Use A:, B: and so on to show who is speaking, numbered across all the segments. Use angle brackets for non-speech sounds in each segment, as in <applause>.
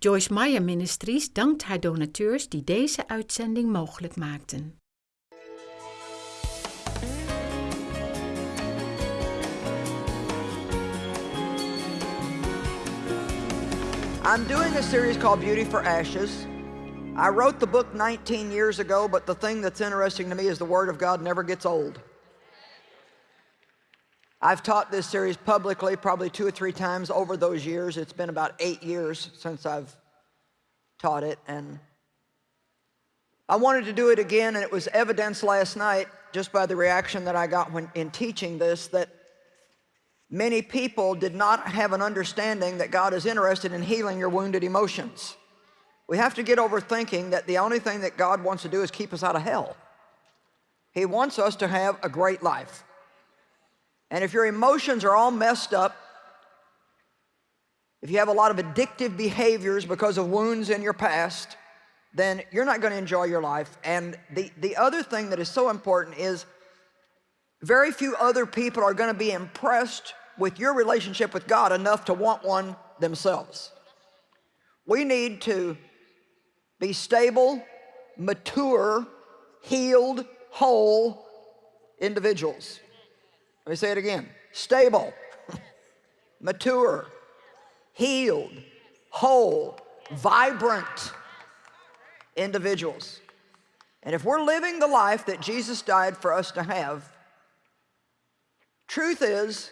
A: Joyce Meyer Ministries dankt haar donateurs die deze uitzending mogelijk maakten.
B: I'm doing a series called Beauty for Ashes. I wrote the book 19 years ago, but the thing that's interesting to me is the Word of God never gets old. I've taught this series publicly probably two or three times over those years. It's been about eight years since I've taught it. And I wanted to do it again, and it was evidence last night, just by the reaction that I got when in teaching this, that many people did not have an understanding that God is interested in healing your wounded emotions. We have to get over thinking that the only thing that God wants to do is keep us out of hell. He wants us to have a great life. And if your emotions are all messed up, if you have a lot of addictive behaviors because of wounds in your past, then you're not going to enjoy your life. And the, the other thing that is so important is very few other people are going to be impressed with your relationship with God enough to want one themselves. We need to be stable, mature, healed, whole individuals. Let me say it again. Stable, <laughs> mature, healed, whole, vibrant individuals. And if we're living the life that Jesus died for us to have, truth is,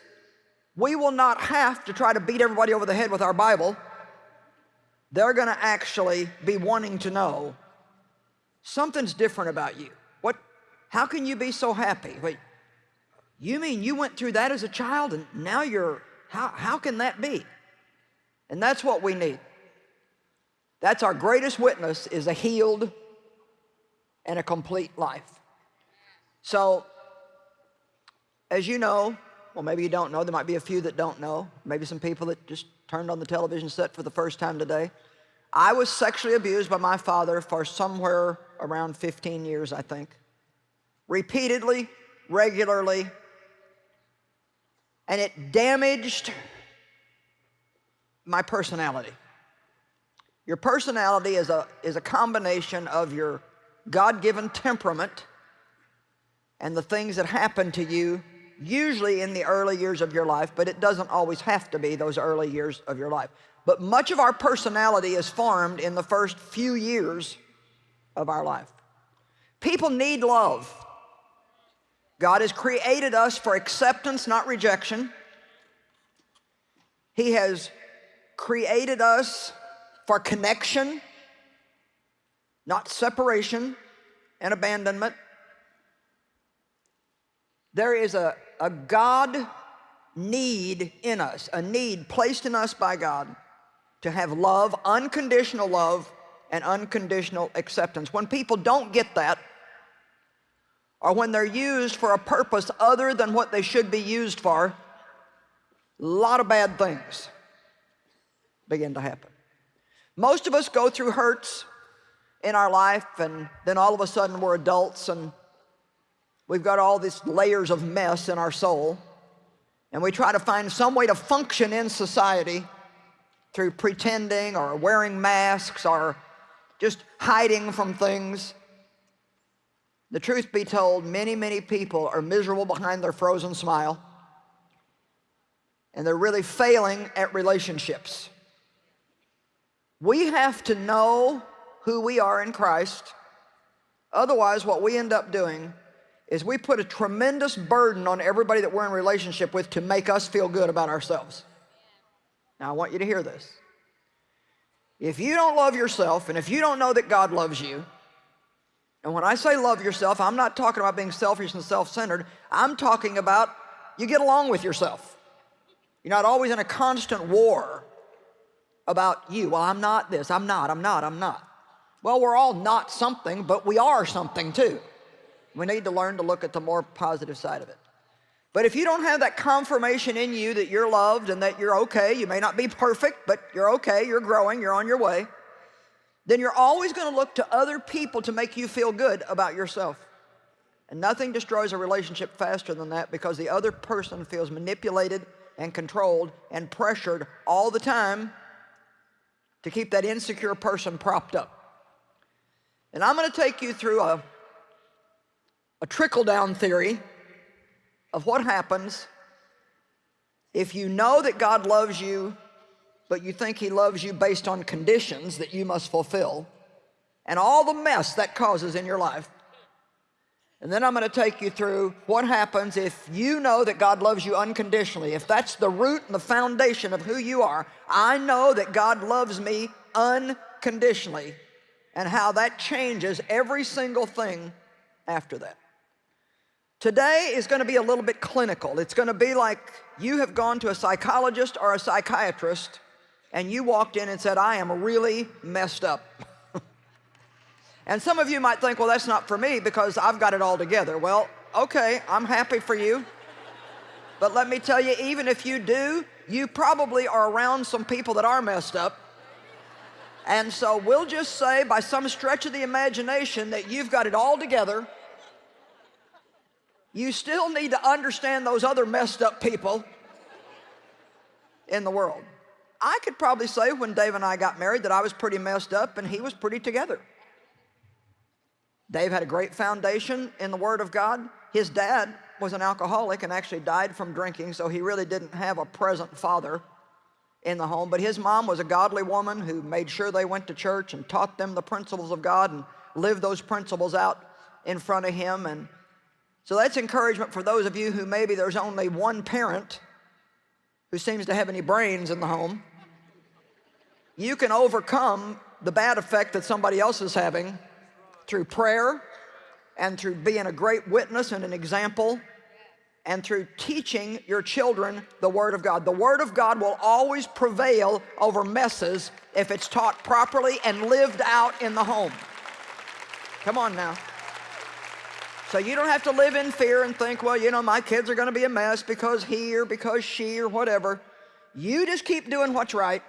B: we will not have to try to beat everybody over the head with our Bible. They're going to actually be wanting to know something's different about you. What, how can you be so happy? Wait, you mean you went through that as a child and now you're, how, how can that be? And that's what we need. That's our greatest witness is a healed and a complete life. So, as you know, well, maybe you don't know, there might be a few that don't know, maybe some people that just turned on the television set for the first time today. I was sexually abused by my father for somewhere around 15 years, I think. Repeatedly, regularly, and it damaged my personality. Your personality is a, is a combination of your God-given temperament and the things that happen to you usually in the early years of your life, but it doesn't always have to be those early years of your life. But much of our personality is formed in the first few years of our life. People need love. God has created us for acceptance, not rejection. He has created us for connection, not separation and abandonment. There is a, a God need in us, a need placed in us by God to have love, unconditional love, and unconditional acceptance. When people don't get that, or when they're used for a purpose other than what they should be used for, a lot of bad things begin to happen. Most of us go through hurts in our life and then all of a sudden we're adults and we've got all these layers of mess in our soul and we try to find some way to function in society through pretending or wearing masks or just hiding from things. The truth be told, many, many people are miserable behind their frozen smile. And they're really failing at relationships. We have to know who we are in Christ. Otherwise, what we end up doing is we put a tremendous burden on everybody that we're in relationship with to make us feel good about ourselves. Now, I want you to hear this. If you don't love yourself, and if you don't know that God loves you, and when I say love yourself, I'm not talking about being selfish and self-centered. I'm talking about you get along with yourself. You're not always in a constant war about you. Well, I'm not this, I'm not, I'm not, I'm not. Well, we're all not something, but we are something too. We need to learn to look at the more positive side of it. But if you don't have that confirmation in you that you're loved and that you're okay, you may not be perfect, but you're okay, you're growing, you're on your way, then you're always going to look to other people to make you feel good about yourself. And nothing destroys a relationship faster than that because the other person feels manipulated and controlled and pressured all the time to keep that insecure person propped up. And I'm going to take you through a, a trickle-down theory of what happens if you know that God loves you, but you think he loves you based on conditions that you must fulfill, and all the mess that causes in your life. And then I'm going to take you through what happens if you know that God loves you unconditionally. If that's the root and the foundation of who you are, I know that God loves me unconditionally and how that changes every single thing after that. Today is going to be a little bit clinical. It's going to be like you have gone to a psychologist or a psychiatrist and you walked in and said, I am really messed up. <laughs> and some of you might think, well, that's not for me because I've got it all together. Well, okay, I'm happy for you. But let me tell you, even if you do, you probably are around some people that are messed up. And so we'll just say by some stretch of the imagination that you've got it all together you still need to understand those other messed up people in the world. I could probably say when Dave and I got married that I was pretty messed up and he was pretty together. Dave had a great foundation in the Word of God. His dad was an alcoholic and actually died from drinking, so he really didn't have a present father in the home. But his mom was a godly woman who made sure they went to church and taught them the principles of God and lived those principles out in front of him. And so that's encouragement for those of you who maybe there's only one parent who seems to have any brains in the home. You can overcome the bad effect that somebody else is having through prayer and through being a great witness and an example and through teaching your children the Word of God. The Word of God will always prevail over messes if it's taught properly and lived out in the home. Come on now. So you don't have to live in fear and think, well, you know, my kids are going to be a mess because he or because she or whatever. You just keep doing what's right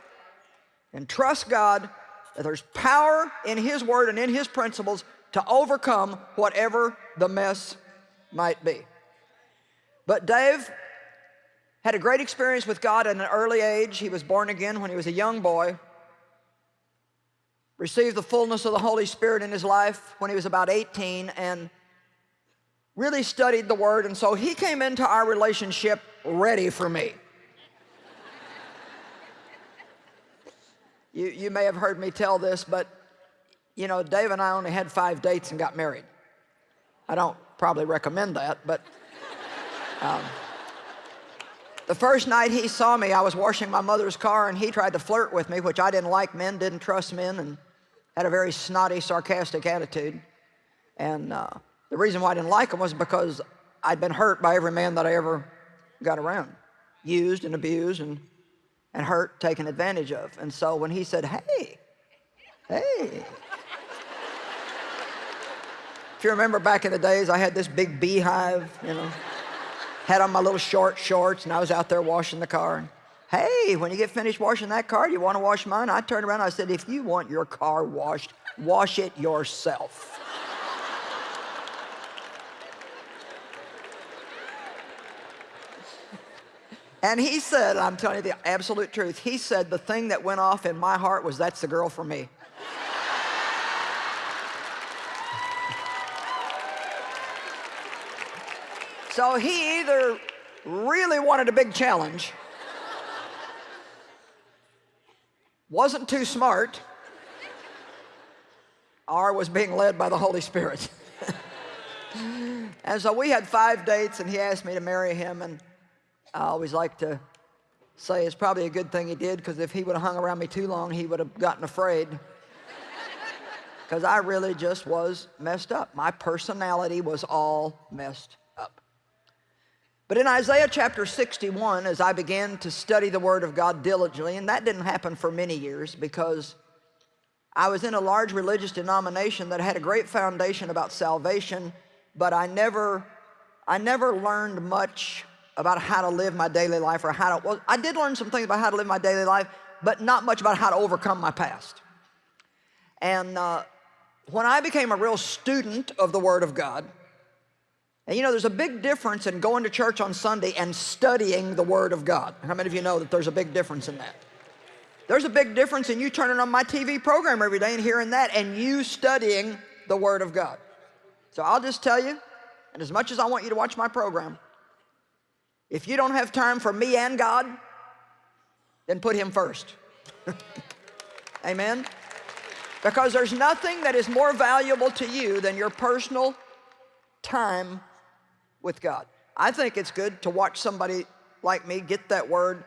B: and trust God that there's power in His Word and in His principles to overcome whatever the mess might be. But Dave had a great experience with God at an early age. He was born again when he was a young boy. Received the fullness of the Holy Spirit in his life when he was about 18 and really studied the word, and so he came into our relationship ready for me. you, you may have heard me tell this, but you know, Dave and I only had five dates and got married. I don't probably recommend that, but um, the first night he saw me, I was washing my mother's car and he tried to flirt with me, which I didn't like men, didn't trust men, and had a very snotty, sarcastic attitude. And uh, the reason why I didn't like him was because I'd been hurt by every man that I ever got around. Used and abused and, and hurt, taken advantage of. And so when he said, hey, hey. if you remember back in the days, I had this big beehive, you know. Had on my little short shorts and I was out there washing the car. Hey, when you get finished washing that car, do you want to wash mine? I turned around I said, if you want your car washed, wash it yourself. And he said, I'm telling you the absolute truth, he said the thing that went off in my heart was that's the girl for me. so he either really wanted a big challenge, wasn't too smart, or was being led by the Holy Spirit. <laughs> and so we had five dates and he asked me to marry him and I always like to say it's probably a good thing he did because if he would have hung around me too long, he would have gotten afraid. Because I really just was messed up. My personality was all messed up. But in Isaiah chapter 61, as I began to study the Word of God diligently, and that didn't happen for many years because I was in a large religious denomination that had a great foundation about salvation, but I never, I never learned much about how to live my daily life or how to, well, I did learn some things about how to live my daily life, but not much about how to overcome my past. And uh, when I became a real student of the Word of God, and you know, there's a big difference in going to church on Sunday and studying the Word of God. How many of you know that there's a big difference in that? There's a big difference in you turning on my TV program every day and hearing that and you studying the Word of God. So I'll just tell you, and as much as I want you to watch my program, if you don't have time for me and God, then put Him first. <laughs> Amen? Because there's nothing that is more valuable to you than your personal time with God. I think it's good to watch somebody like me get that word,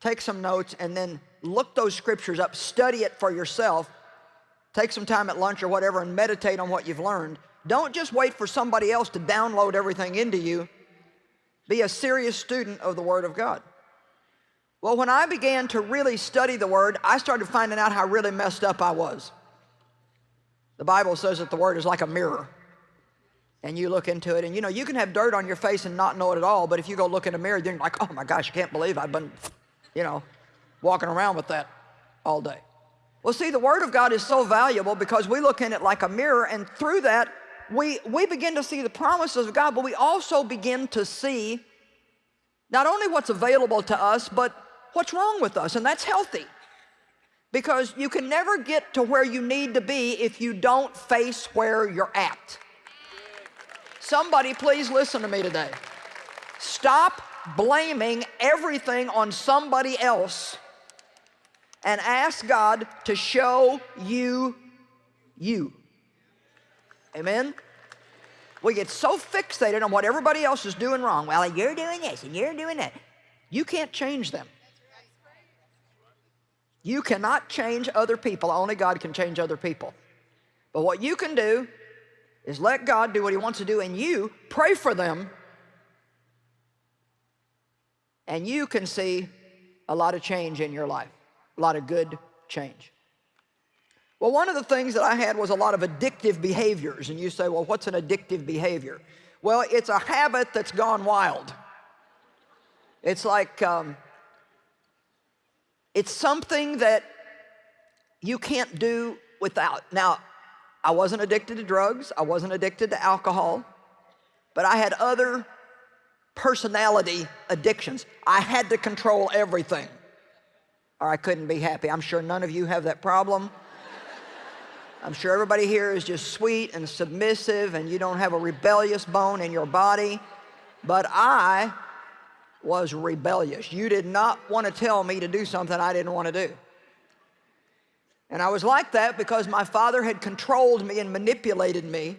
B: take some notes, and then look those scriptures up, study it for yourself, take some time at lunch or whatever and meditate on what you've learned. Don't just wait for somebody else to download everything into you. Be a serious student of the Word of God. Well, when I began to really study the Word, I started finding out how really messed up I was. The Bible says that the Word is like a mirror. And you look into it, and you know, you can have dirt on your face and not know it at all, but if you go look in a mirror, then you're like, oh my gosh, I can't believe I've been, you know, walking around with that all day. Well, see, the Word of God is so valuable because we look in it like a mirror, and through that, we, we begin to see the promises of God, but we also begin to see not only what's available to us, but what's wrong with us, and that's healthy. Because you can never get to where you need to be if you don't face where you're at. Somebody please listen to me today. Stop blaming everything on somebody else and ask God to show you you. Amen? We get so fixated on what everybody else is doing wrong. Well, you're doing this and you're doing that. You can't change them. You cannot change other people. Only God can change other people. But what you can do is let God do what he wants to do and you pray for them and you can see a lot of change in your life, a lot of good change. Well, one of the things that I had was a lot of addictive behaviors. And you say, well, what's an addictive behavior? Well, it's a habit that's gone wild. It's like um, it's something that you can't do without. Now, I wasn't addicted to drugs. I wasn't addicted to alcohol. But I had other personality addictions. I had to control everything or I couldn't be happy. I'm sure none of you have that problem. I'm sure everybody here is just sweet and submissive and you don't have a rebellious bone in your body. But I was rebellious. You did not want to tell me to do something I didn't want to do. And I was like that because my father had controlled me and manipulated me.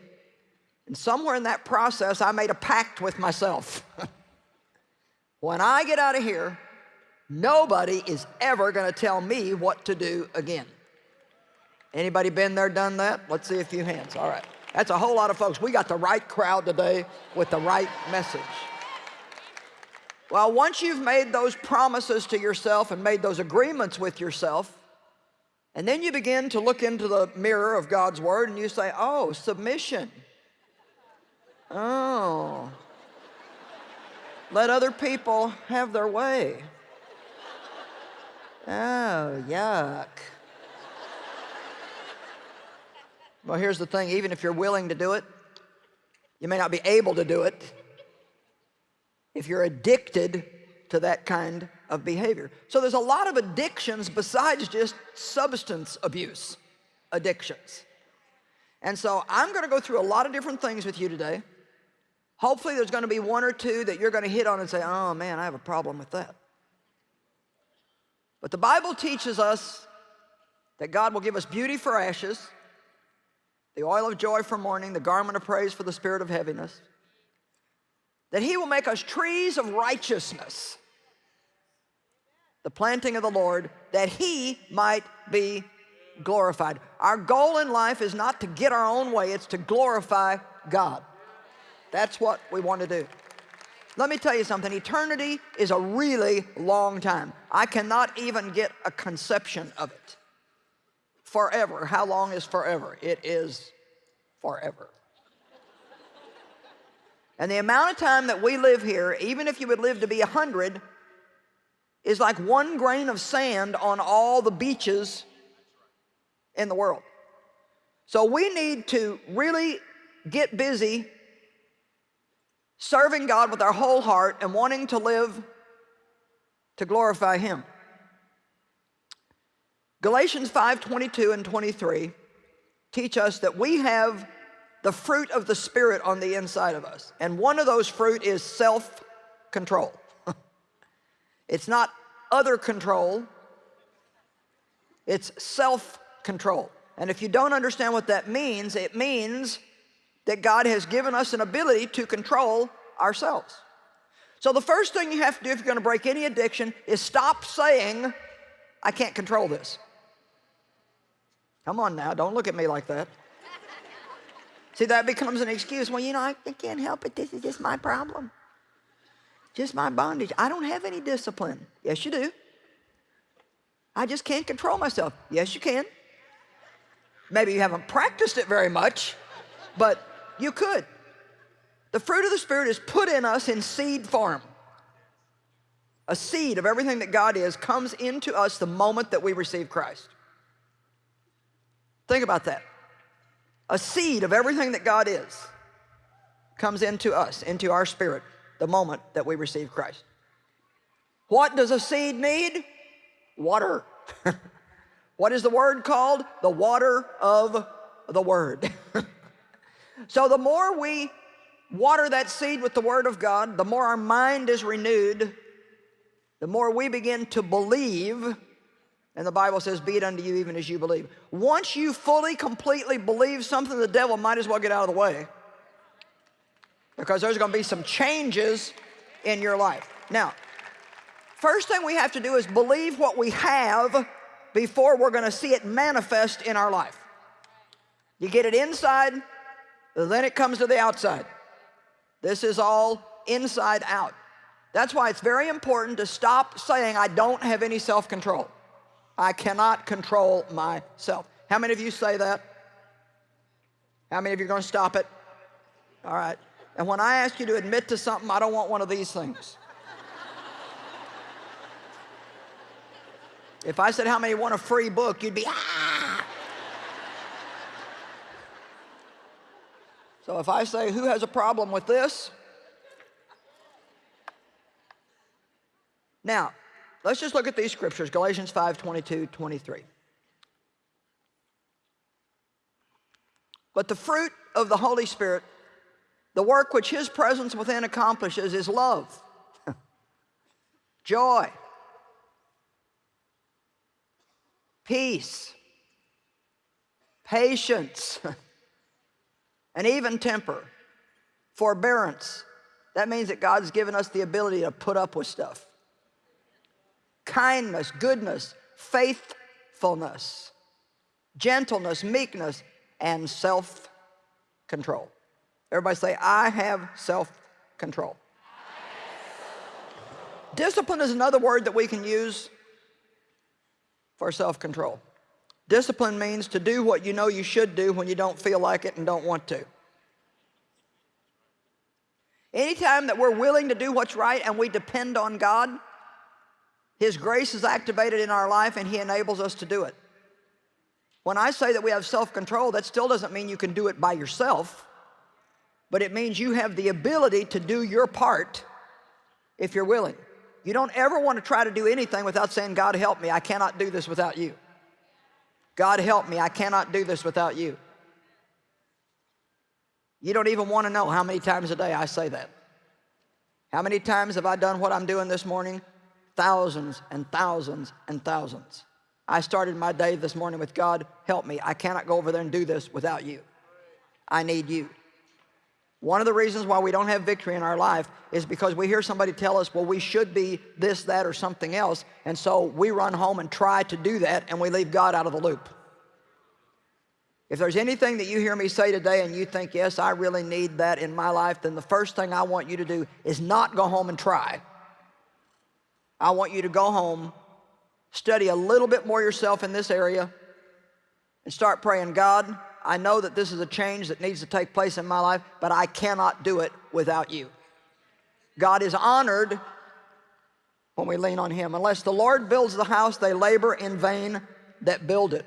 B: And somewhere in that process, I made a pact with myself. <laughs> when I get out of here, nobody is ever going to tell me what to do again. Anybody been there, done that? Let's see a few hands. All right. That's a whole lot of folks. We got the right crowd today with the right message. Well, once you've made those promises to yourself and made those agreements with yourself, and then you begin to look into the mirror of God's Word and you say, oh, submission. Oh. Let other people have their way. Oh, yuck. Well, here's the thing, even if you're willing to do it, you may not be able to do it if you're addicted to that kind of behavior. So there's a lot of addictions besides just substance abuse addictions. And so I'm going to go through a lot of different things with you today. Hopefully there's going to be one or two that you're going to hit on and say, oh man, I have a problem with that. But the Bible teaches us that God will give us beauty for ashes, the oil of joy for mourning, the garment of praise for the spirit of heaviness, that he will make us trees of righteousness, the planting of the Lord, that he might be glorified. Our goal in life is not to get our own way, it's to glorify God. That's what we want to do. Let me tell you something, eternity is a really long time. I cannot even get a conception of it. Forever, how long is forever? It is forever. And the amount of time that we live here, even if you would live to be a 100, is like one grain of sand on all the beaches in the world. So we need to really get busy serving God with our whole heart and wanting to live to glorify Him. Galatians 5, 22 and 23 teach us that we have the fruit of the Spirit on the inside of us. And one of those fruit is self-control. <laughs> it's not other control, it's self-control. And if you don't understand what that means, it means that God has given us an ability to control ourselves. So the first thing you have to do if you're gonna break any addiction is stop saying, I can't control this. Come on now, don't look at me like that. See, that becomes an excuse. Well, you know, I, can't help it. This is just my problem. Just my bondage. I don't have any discipline. Yes, you do. I just can't control myself. Yes, you can. Maybe you haven't practiced it very much, but you could. The fruit of the Spirit is put in us in seed form. A seed of everything that God is comes into us the moment that we receive Christ. Think about that. A seed of everything that God is comes into us, into our spirit, the moment that we receive Christ. What does a seed need? Water. <laughs> what is the word called? The water of the word. <laughs> so the more we water that seed with the word of God, the more our mind is renewed, the more we begin to believe and the Bible says, be it unto you even as you believe. Once you fully, completely believe something, the devil might as well get out of the way. Because there's gonna be some changes in your life. Now, first thing we have to do is believe what we have before we're gonna see it manifest in our life. You get it inside, then it comes to the outside. This is all inside out. That's why it's very important to stop saying, I don't have any self-control. I cannot control myself. How many of you say that? How many of you are going to stop it? All right. And when I ask you to admit to something, I don't want one of these things. if I said how many want a free book, you'd be, ah! so if I say, who has a problem with this? Now, Let's just look at these scriptures, Galatians 5, 22, 23. But the fruit of the Holy Spirit, the work which His presence within accomplishes is love, <laughs> joy, peace, patience, <laughs> and even temper, forbearance. That means that God's given us the ability to put up with stuff kindness, goodness, faithfulness, gentleness, meekness, and self-control. Everybody say, I have self-control. Discipline is another word that we can use for self-control. Discipline means to do what you know you should do when you don't feel like it and don't want to. Anytime that we're willing to do what's right and we depend on God, his grace is activated in our life and He enables us to do it. When I say that we have self-control, that still doesn't mean you can do it by yourself, but it means you have the ability to do your part if you're willing. You don't ever want to try to do anything without saying, God help me, I cannot do this without you. God help me, I cannot do this without you. You don't even want to know how many times a day I say that. How many times have I done what I'm doing this morning thousands and thousands and thousands. I started my day this morning with God, help me. I cannot go over there and do this without you. I need you. One of the reasons why we don't have victory in our life is because we hear somebody tell us, well, we should be this, that, or something else. And so we run home and try to do that and we leave God out of the loop. If there's anything that you hear me say today and you think, yes, I really need that in my life, then the first thing I want you to do is not go home and try. I want you to go home, study a little bit more yourself in this area, and start praying, God, I know that this is a change that needs to take place in my life, but I cannot do it without you. God is honored when we lean on Him. Unless the Lord builds the house, they labor in vain that build it.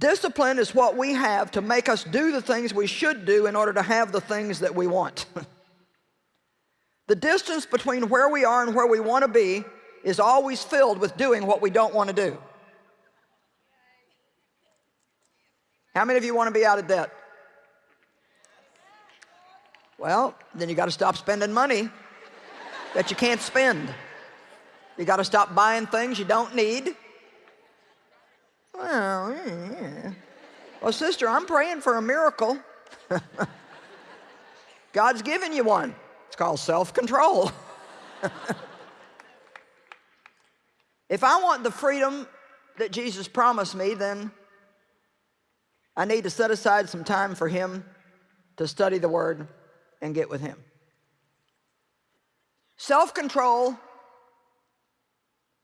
B: Discipline is what we have to make us do the things we should do in order to have the things that we want. <laughs> The distance between where we are and where we want to be is always filled with doing what we don't want to do. How many of you want to be out of debt? Well, then you got to stop spending money that you can't spend. You got to stop buying things you don't need. Well, yeah. well, sister, I'm praying for a miracle. <laughs> God's given you one. It's called self-control. <laughs> if I want the freedom that Jesus promised me, then I need to set aside some time for him to study the word and get with him. Self-control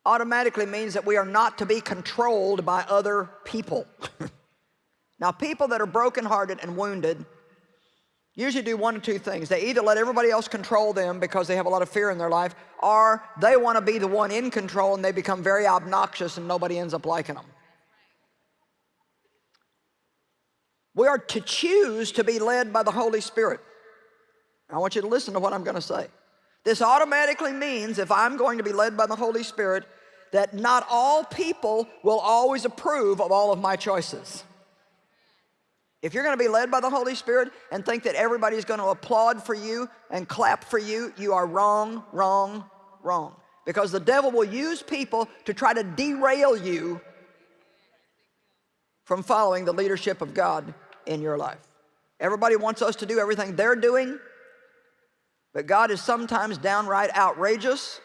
B: automatically means that we are not to be controlled by other people. <laughs> now, people that are brokenhearted and wounded usually do one of two things. They either let everybody else control them because they have a lot of fear in their life, or they want to be the one in control and they become very obnoxious and nobody ends up liking them. We are to choose to be led by the Holy Spirit. I want you to listen to what I'm going to say. This automatically means if I'm going to be led by the Holy Spirit, that not all people will always approve of all of my choices. If you're going to be led by the Holy Spirit and think that everybody's going to applaud for you and clap for you, you are wrong, wrong, wrong. Because the devil will use people to try to derail you from following the leadership of God in your life. Everybody wants us to do everything they're doing, but God is sometimes downright outrageous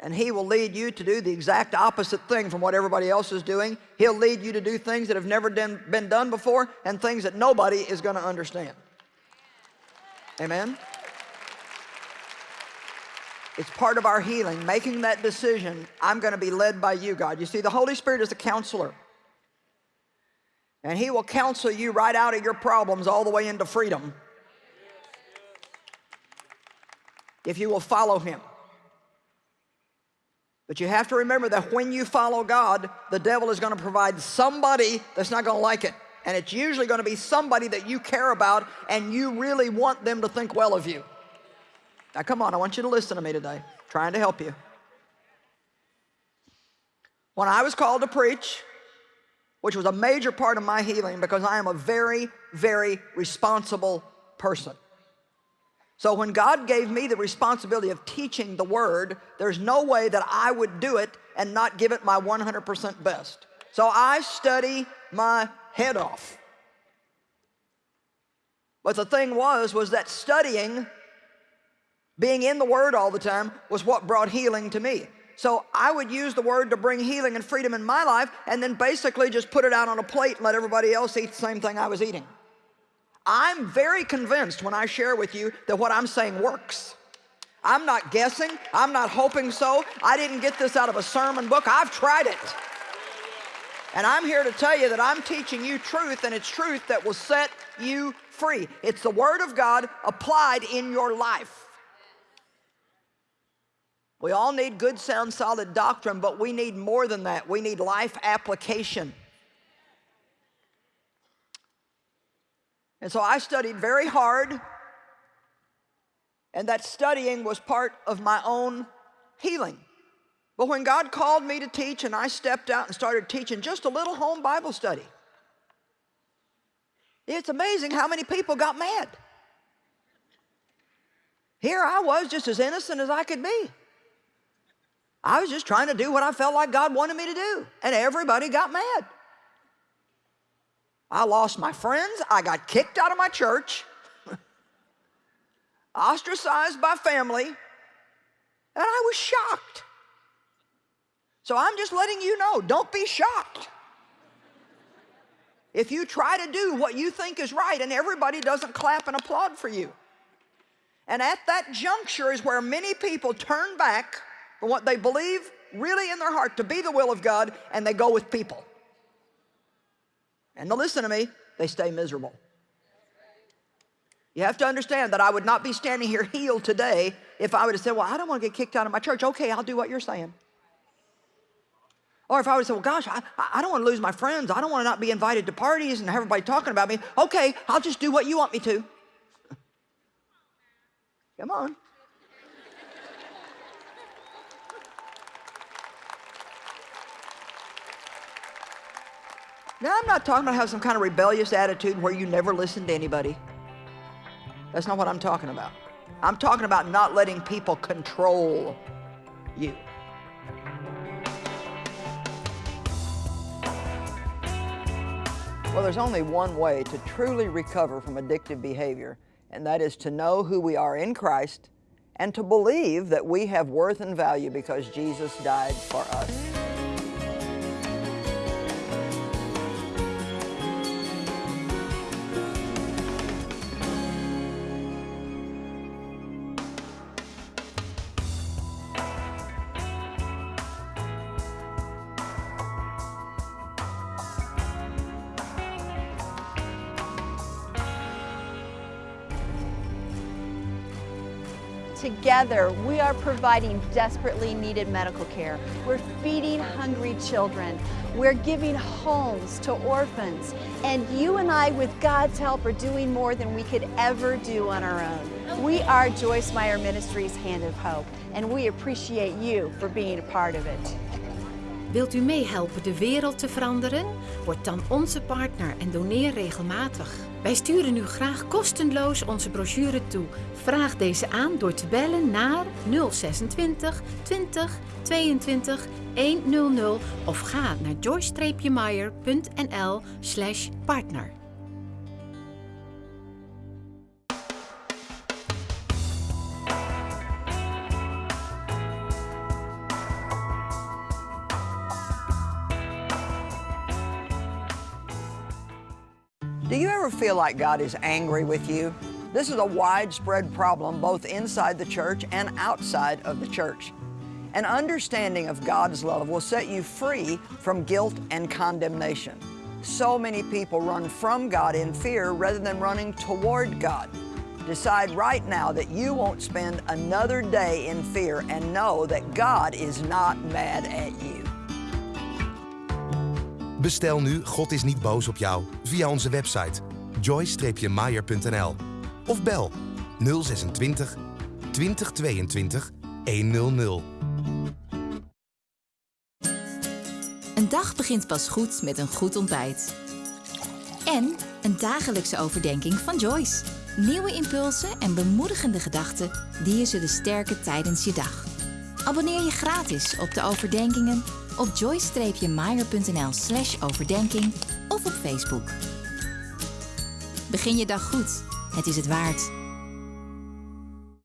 B: and he will lead you to do the exact opposite thing from what everybody else is doing. He'll lead you to do things that have never been done before and things that nobody is going to understand. Amen? It's part of our healing, making that decision, I'm going to be led by you, God. You see, the Holy Spirit is a counselor. And he will counsel you right out of your problems all the way into freedom. if you will follow him. But you have to remember that when you follow God, the devil is going to provide somebody that's not going to like it. And it's usually going to be somebody that you care about and you really want them to think well of you. Now come on, I want you to listen to me today. Trying to help you. When I was called to preach, which was a major part of my healing because I am a very, very responsible person. So when God gave me the responsibility of teaching the word, there's no way that I would do it and not give it my 100% best. So I study my head off. But the thing was, was that studying, being in the word all the time, was what brought healing to me. So I would use the word to bring healing and freedom in my life and then basically just put it out on a plate and let everybody else eat the same thing I was eating. I'm very convinced when I share with you that what I'm saying works. I'm not guessing. I'm not hoping so. I didn't get this out of a sermon book. I've tried it. And I'm here to tell you that I'm teaching you truth, and it's truth that will set you free. It's the Word of God applied in your life. We all need good, sound, solid doctrine, but we need more than that. We need life application. And so I studied very hard, and that studying was part of my own healing. But when God called me to teach and I stepped out and started teaching just a little home Bible study, it's amazing how many people got mad. Here I was just as innocent as I could be. I was just trying to do what I felt like God wanted me to do, and everybody got mad. I lost my friends. I got kicked out of my church, <laughs> ostracized by family, and I was shocked. So I'm just letting you know, don't be shocked. If you try to do what you think is right and everybody doesn't clap and applaud for you. And at that juncture is where many people turn back from what they believe really in their heart to be the will of God and they go with people. And to listen to me, they stay miserable. You have to understand that I would not be standing here healed today if I would have said, well, I don't want to get kicked out of my church. Okay, I'll do what you're saying. Or if I would said, well, gosh, I, I don't want to lose my friends. I don't want to not be invited to parties and have everybody talking about me. Okay, I'll just do what you want me to. <laughs> Come on. Now, I'm not talking about having some kind of rebellious attitude where you never listen to anybody. That's not what I'm talking about. I'm talking about not letting people control you. Well, there's only one way to truly recover from addictive behavior, and that is to know who we are in Christ and to believe that we have worth and value because Jesus died for us.
C: Together, we are providing desperately needed medical care. We're feeding hungry children. We're giving homes to orphans. And you and I, with God's help, are doing more than we could ever do on our own. We are Joyce Meyer Ministries Hand of Hope, and we appreciate you for being a part of it.
A: Wilt u meehelpen de wereld te veranderen? Word dan onze partner en doneer regelmatig. Wij sturen u graag kostenloos onze brochure toe. Vraag deze aan door te bellen naar 026 20 22 100 of ga naar joyce-meyer.nl partner.
B: Ever feel like God is angry with you? This is a widespread problem both inside the church and outside of the church. An understanding of God's love will set you free from guilt and condemnation. So many people run from God in fear rather than running toward God. Decide right now that you won't spend another day in fear and know that God is not mad at you.
D: Bestel nu God is niet boos op jou via onze website joy-meyer.nl of bel 026 2022 100.
E: Een dag begint pas goed met een goed ontbijt. En een dagelijkse overdenking van Joyce. Nieuwe impulsen en bemoedigende gedachten die je zullen sterken tijdens je dag. Abonneer je gratis op de overdenkingen op joyce-meyer.nl slash overdenking of op Facebook. Begin je dag goed. Het is het waard.